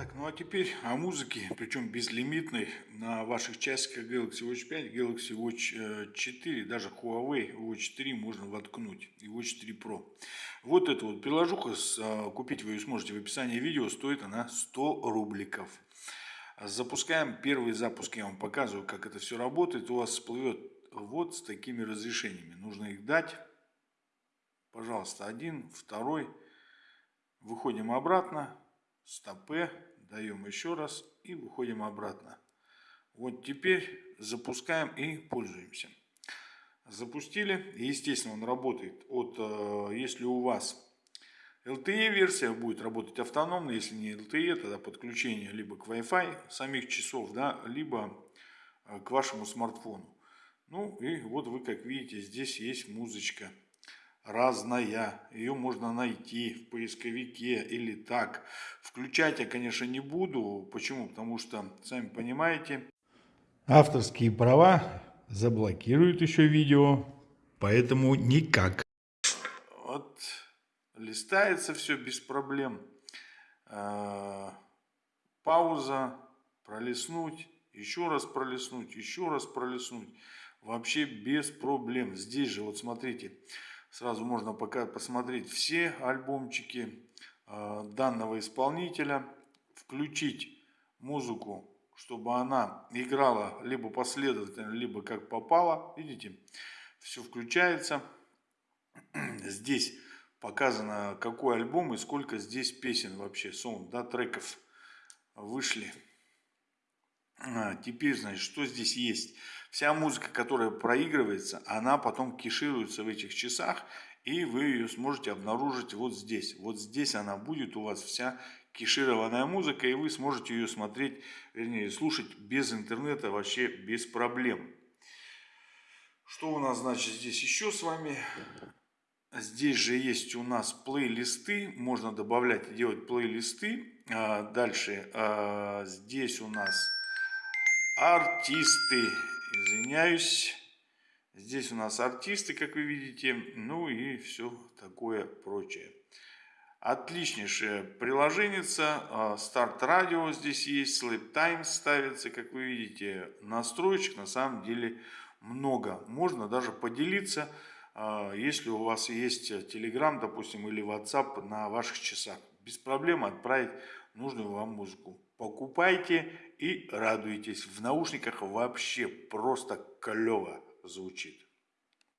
Так, ну а теперь о музыке, причем безлимитной, на ваших часиках Galaxy Watch 5, Galaxy Watch 4, э, даже Huawei Watch 3 можно воткнуть, и Watch 3 Pro. Вот эту вот приложуха, э, купить вы ее сможете в описании видео, стоит она 100 рубликов. Запускаем первый запуск, я вам показываю, как это все работает. У вас всплывет вот с такими разрешениями. Нужно их дать. Пожалуйста, один, второй. Выходим обратно стопе, даем еще раз и выходим обратно. Вот теперь запускаем и пользуемся. Запустили, естественно, он работает от, э, если у вас LTE версия будет работать автономно, если не LTE, тогда подключение либо к Wi-Fi самих часов, да, либо э, к вашему смартфону. Ну и вот вы как видите, здесь есть музычка разная. Ее можно найти в поисковике или так. Включать я, конечно, не буду. Почему? Потому что, сами понимаете, авторские права заблокируют еще видео. Поэтому никак. Вот листается все без проблем. А, пауза, пролистнуть, еще раз пролистнуть, еще раз пролистнуть. Вообще без проблем. Здесь же, вот смотрите, Сразу можно пока посмотреть все альбомчики э, данного исполнителя, включить музыку, чтобы она играла либо последовательно, либо как попало. Видите, все включается. Здесь показано, какой альбом и сколько здесь песен вообще, сон, да, треков вышли. А, теперь, значит, что здесь есть? Вся музыка, которая проигрывается, она потом кешируется в этих часах, и вы ее сможете обнаружить вот здесь. Вот здесь она будет у вас вся кешированная музыка, и вы сможете ее смотреть, вернее, слушать без интернета вообще без проблем. Что у нас, значит, здесь еще с вами? Здесь же есть у нас плейлисты, можно добавлять и делать плейлисты. А, дальше а, здесь у нас артисты, извиняюсь. Здесь у нас артисты, как вы видите, ну и все такое прочее. Отличнейшее приложение. Старт радио здесь есть, Sleep Time ставится, как вы видите. Настроечек на самом деле много. Можно даже поделиться, а, если у вас есть Telegram, допустим, или WhatsApp на ваших часах. Без проблем отправить нужную вам музыку. Покупайте и радуйтесь. В наушниках вообще просто клево звучит.